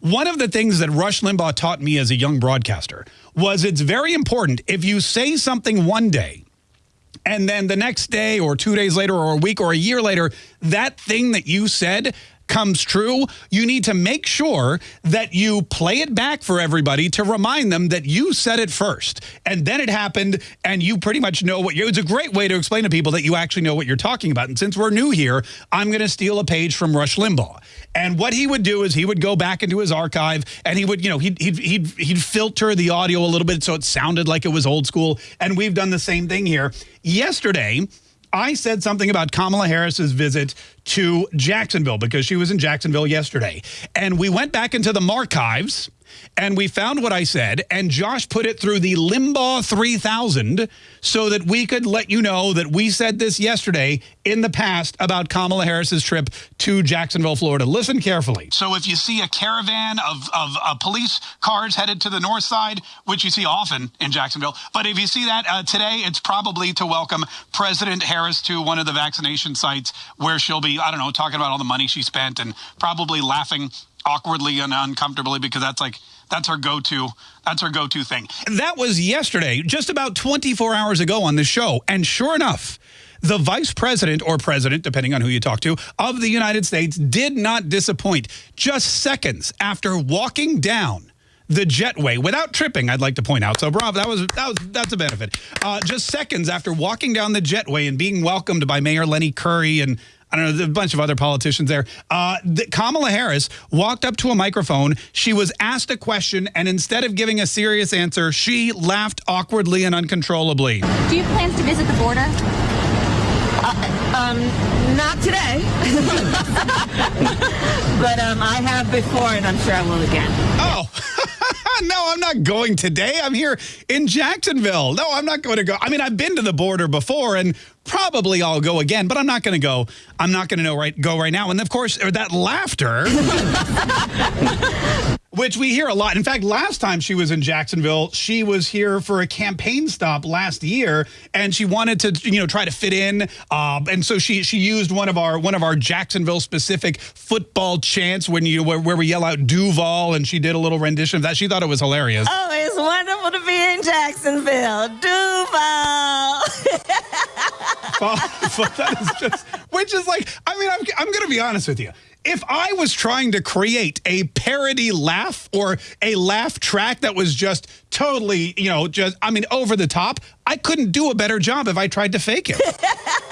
one of the things that Rush Limbaugh taught me as a young broadcaster was it's very important if you say something one day and then the next day or two days later or a week or a year later, that thing that you said comes true, you need to make sure that you play it back for everybody to remind them that you said it first. And then it happened and you pretty much know what you it's a great way to explain to people that you actually know what you're talking about. And since we're new here, I'm going to steal a page from Rush Limbaugh. And what he would do is he would go back into his archive and he would, you know, he'd, he'd, he'd, he'd filter the audio a little bit so it sounded like it was old school. And we've done the same thing here. Yesterday, I said something about Kamala Harris's visit to Jacksonville because she was in Jacksonville yesterday. And we went back into the archives and we found what I said, and Josh put it through the Limbaugh 3000 so that we could let you know that we said this yesterday in the past about Kamala Harris's trip to Jacksonville, Florida. Listen carefully. So if you see a caravan of, of uh, police cars headed to the north side, which you see often in Jacksonville, but if you see that uh, today, it's probably to welcome President Harris to one of the vaccination sites where she'll be, I don't know, talking about all the money she spent and probably laughing awkwardly and uncomfortably because that's like that's her go-to that's her go-to thing that was yesterday just about 24 hours ago on the show and sure enough the vice president or president, depending on who you talk to, of the United States did not disappoint. Just seconds after walking down the jetway without tripping, I'd like to point out. So, Rob, that was, that was that's a benefit. Uh, just seconds after walking down the jetway and being welcomed by Mayor Lenny Curry and I don't know, a bunch of other politicians there. Uh, the, Kamala Harris walked up to a microphone. She was asked a question, and instead of giving a serious answer, she laughed awkwardly and uncontrollably. Do you plans to visit the border? Uh, um, not today. but um, I have before, and I'm sure I will again. Oh. I'm not going today. I'm here in Jacksonville. No, I'm not going to go. I mean, I've been to the border before and probably I'll go again, but I'm not going to go. I'm not going to know right go right now. And of course, that laughter which we hear a lot. In fact, last time she was in Jacksonville, she was here for a campaign stop last year, and she wanted to, you know, try to fit in. Uh, and so she she used one of our one of our Jacksonville specific football chants when you where, where we yell out Duval, and she did a little rendition of that. She thought it was hilarious. Oh, it's wonderful to be in Jacksonville, Duval. that is just, which is like, I mean, I'm, I'm going to be honest with you if I was trying to create a parody laugh or a laugh track that was just totally, you know, just, I mean, over the top, I couldn't do a better job if I tried to fake it.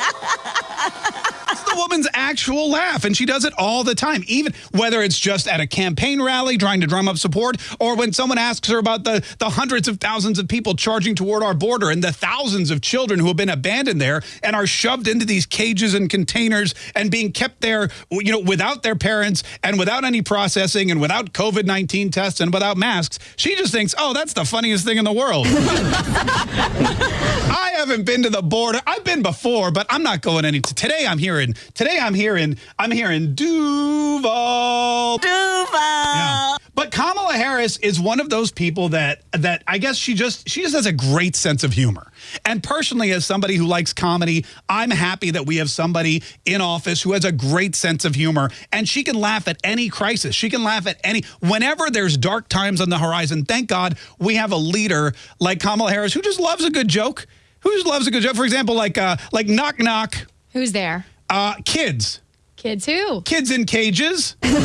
woman's actual laugh, and she does it all the time, even whether it's just at a campaign rally trying to drum up support or when someone asks her about the, the hundreds of thousands of people charging toward our border and the thousands of children who have been abandoned there and are shoved into these cages and containers and being kept there, you know, without their parents and without any processing and without COVID-19 tests and without masks. She just thinks, oh, that's the funniest thing in the world. I haven't been to the border. I've been before, but I'm not going any. Today I'm here in Today I'm here in I'm here in Duval. Duval. Yeah. But Kamala Harris is one of those people that that I guess she just she just has a great sense of humor. And personally, as somebody who likes comedy, I'm happy that we have somebody in office who has a great sense of humor and she can laugh at any crisis. She can laugh at any whenever there's dark times on the horizon. Thank God we have a leader like Kamala Harris who just loves a good joke. Who just loves a good joke. For example, like uh, like knock knock. Who's there? Uh, kids. Kids who? Kids in cages. hey, that's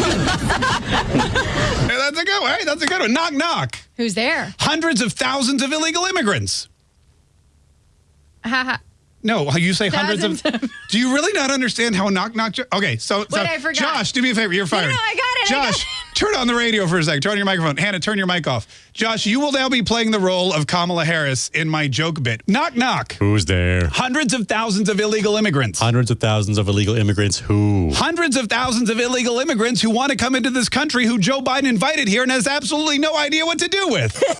a good one. Hey, that's a good one. Knock, knock. Who's there? Hundreds of thousands of illegal immigrants. Ha ha. No, you say hundreds of. do you really not understand how knock knock? Okay, so, Wait, I forgot. Josh, do me a favor. You're fired. No, no I got it. Josh, turn on the radio for a second. Turn on your microphone. Hannah, turn your mic off. Josh, you will now be playing the role of Kamala Harris in my joke bit. Knock knock. Who's there? Hundreds of thousands of illegal immigrants. Hundreds of thousands of illegal immigrants. Who? Hundreds of thousands of illegal immigrants who want to come into this country who Joe Biden invited here and has absolutely no idea what to do with.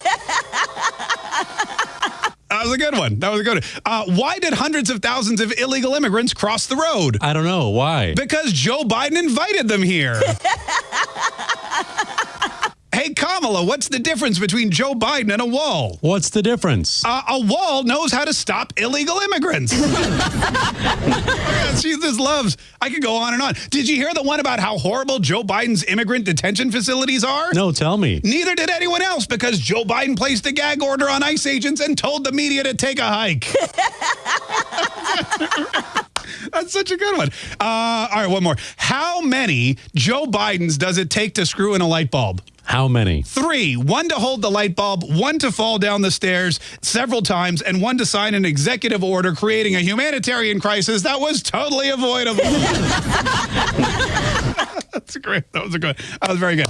That was a good one. That was a good one. Uh, why did hundreds of thousands of illegal immigrants cross the road? I don't know. Why? Because Joe Biden invited them here. hey, Kamala. What's the difference between Joe Biden and a wall? What's the difference? Uh, a wall knows how to stop illegal immigrants. Yeah, she just loves. I could go on and on. Did you hear the one about how horrible Joe Biden's immigrant detention facilities are? no, tell me. Neither did anyone else because Joe Biden placed a gag order on ICE agents and told the media to take a hike. That's such a good one. Uh, all right, one more. How many Joe Bidens does it take to screw in a light bulb? How many? Three, one to hold the light bulb, one to fall down the stairs several times, and one to sign an executive order creating a humanitarian crisis that was totally avoidable. That's great. That was a good. That was very good.